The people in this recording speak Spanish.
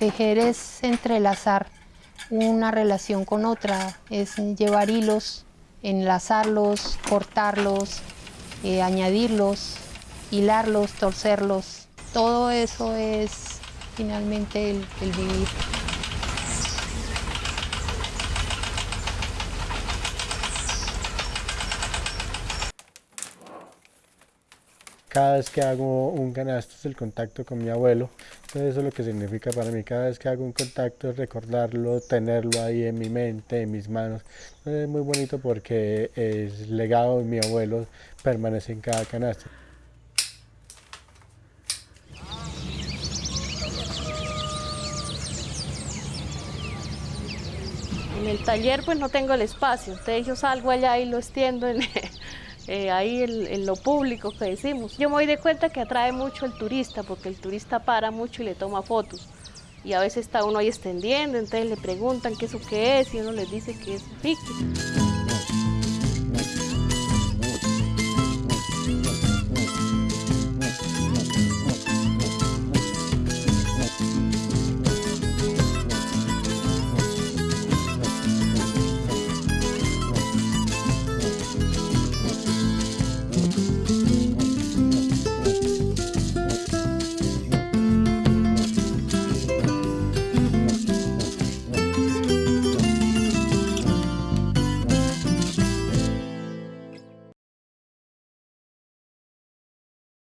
Tejer es entrelazar una relación con otra, es llevar hilos, enlazarlos, cortarlos, eh, añadirlos, hilarlos, torcerlos. Todo eso es finalmente el, el vivir. Cada vez que hago un canasto es el contacto con mi abuelo, entonces eso es lo que significa para mí. Cada vez que hago un contacto es recordarlo, tenerlo ahí en mi mente, en mis manos. es muy bonito porque el legado de mi abuelo permanece en cada canasto. En el taller pues no tengo el espacio, entonces yo salgo allá y lo extiendo en, eh, ahí en, lo público que decimos. Yo me doy de cuenta que atrae mucho el turista, porque el turista para mucho y le toma fotos. Y a veces está uno ahí extendiendo, entonces le preguntan qué es o qué es, y uno les dice que es pique.